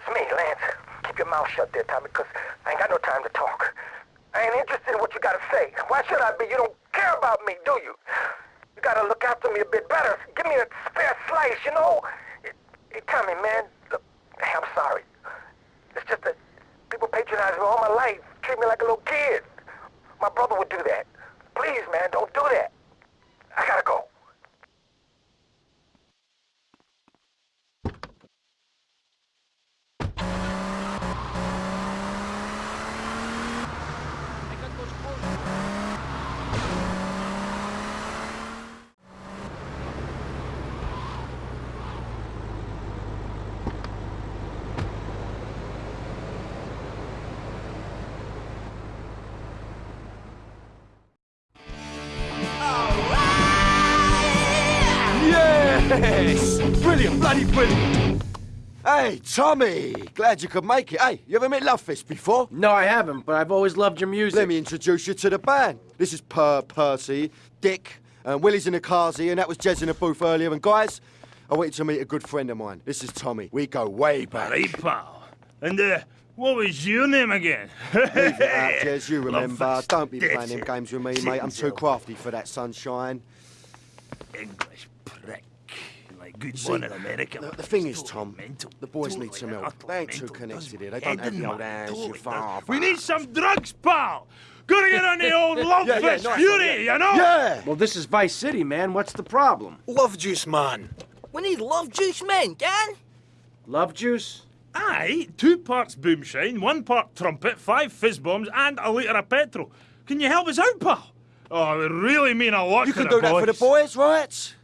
it's me, Lance. Keep your mouth shut there, Tommy, because I ain't got no time to talk. I ain't interested in what you gotta say. Why should I be? You don't care about me, do you? You gotta look after me a bit better. Give me a spare slice, you know? Hey, Tommy, man, look, I'm sorry. It's just that people patronize me all my life, treat me like a little kid. My brother would do that. Please, man, don't do that. Yes! Brilliant, bloody brilliant! Hey, Tommy! Glad you could make it. Hey, you ever met Love Fist before? No, I haven't, but I've always loved your music. Let me introduce you to the band. This is Per Percy, Dick, and Willie's in the cars here, and that was Jez in the booth earlier. And guys, I want you to meet a good friend of mine. This is Tommy. We go way back. Right, pal. And, uh, what was your name again? Leave it out, Jez, you remember. Love Fist. Don't be That's playing them games with me, mate. I'm too crafty for that sunshine. English prick. Like good See, one in America. The, the thing is, Tom, mental. the boys Totally need some and help. They ain't too connected here. They don't have Heading the old hands, totally your father. We need some drugs, pal. Gotta get on the old love Yeah, yeah, fist nice fury, yeah. you know? Yeah! Well, this is Vice City, man. What's the problem? Love juice, man. We need love juice men, gang. Love juice? Aye, two parts boomshine, one part trumpet, five fizz bombs, and a litre of petrol. Can you help us out, pal? Oh, it would really mean a lot You to can the do that for the boys, right?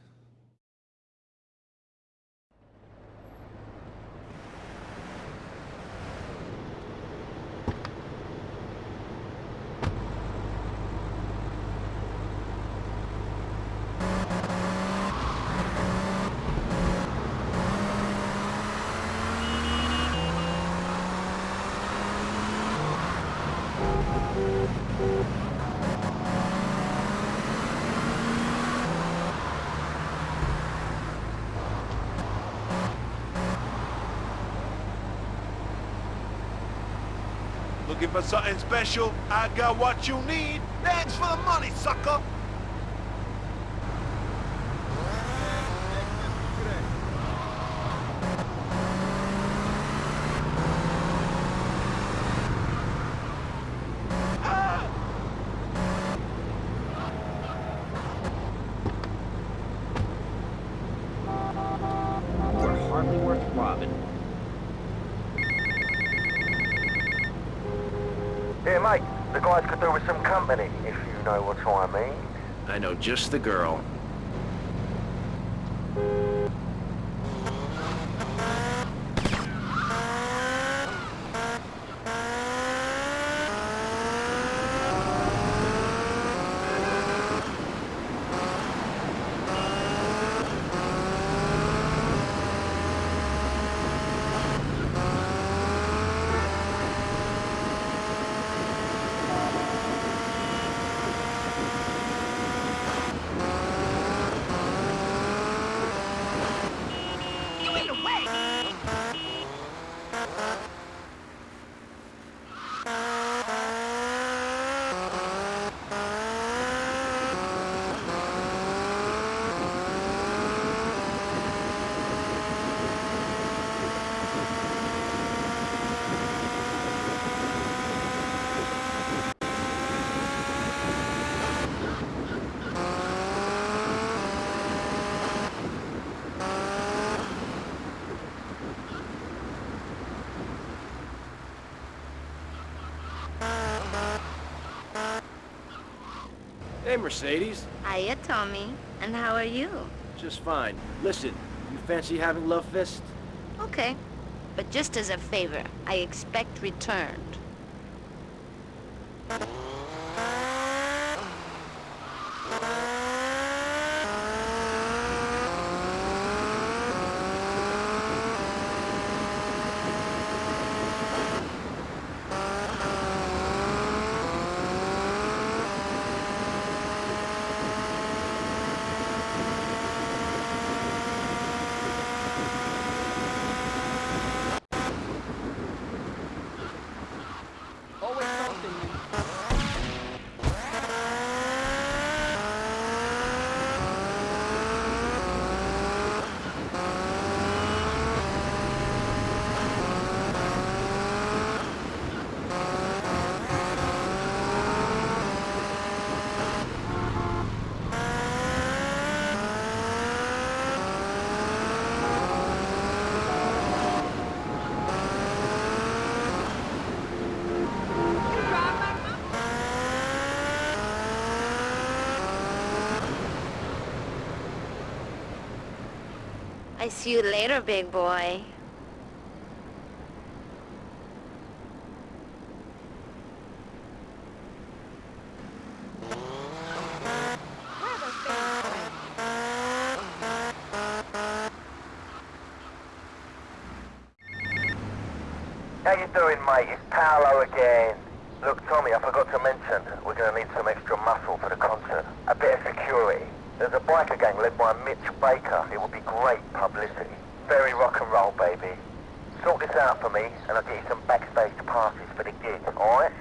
Looking for something special? I got what you need. Thanks for the money, sucker. Hardly worth robbing. Hey, mate, the guys could do with some company, if you know what I mean. I know just the girl. Hey, Mercedes. Hiya, Tommy. And how are you? Just fine. Listen, you fancy having Love Fist? Okay. But just as a favor, I expect returned. I see you later, big boy. How you doing, mate? It's Paolo again. Look, Tommy, I forgot to mention, we're going to need some extra muscle for the concert. A bit of security. There's a biker gang led by Mitch Baker. It would be great publicity. Very rock and roll, baby. Sort this out for me, and I'll get you some backstage passes for the gig, alright?